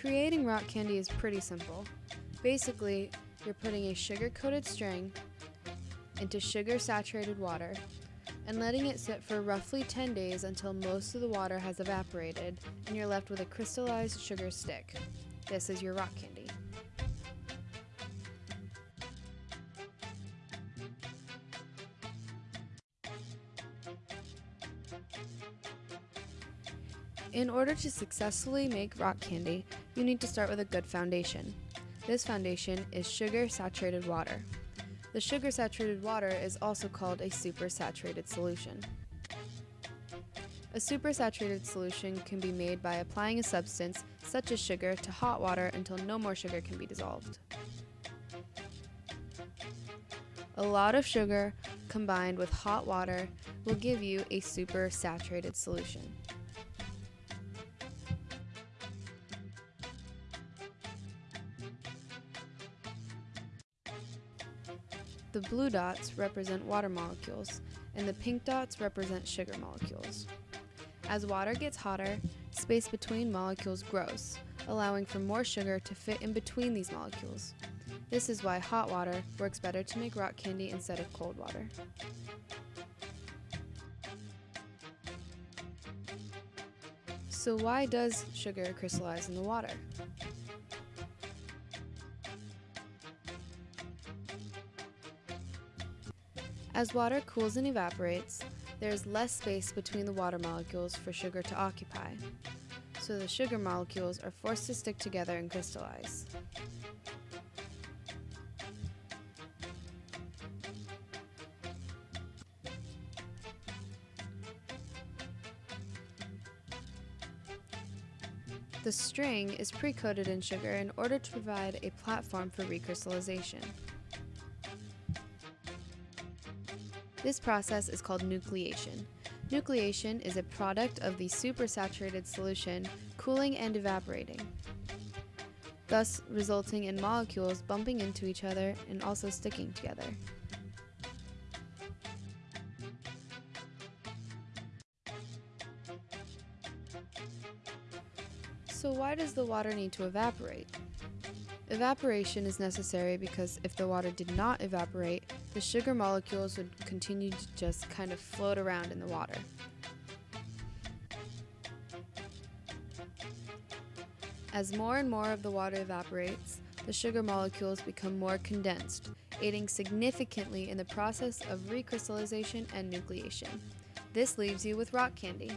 Creating rock candy is pretty simple. Basically, you're putting a sugar-coated string into sugar-saturated water and letting it sit for roughly 10 days until most of the water has evaporated and you're left with a crystallized sugar stick. This is your rock candy. In order to successfully make rock candy, you need to start with a good foundation. This foundation is sugar saturated water. The sugar saturated water is also called a supersaturated solution. A supersaturated solution can be made by applying a substance, such as sugar, to hot water until no more sugar can be dissolved. A lot of sugar combined with hot water will give you a supersaturated solution. The blue dots represent water molecules, and the pink dots represent sugar molecules. As water gets hotter, space between molecules grows, allowing for more sugar to fit in between these molecules. This is why hot water works better to make rock candy instead of cold water. So why does sugar crystallize in the water? As water cools and evaporates, there is less space between the water molecules for sugar to occupy, so the sugar molecules are forced to stick together and crystallize. The string is pre-coated in sugar in order to provide a platform for recrystallization. This process is called nucleation. Nucleation is a product of the supersaturated solution cooling and evaporating, thus resulting in molecules bumping into each other and also sticking together. So why does the water need to evaporate? Evaporation is necessary because if the water did not evaporate, the sugar molecules would continue to just kind of float around in the water. As more and more of the water evaporates, the sugar molecules become more condensed, aiding significantly in the process of recrystallization and nucleation. This leaves you with rock candy.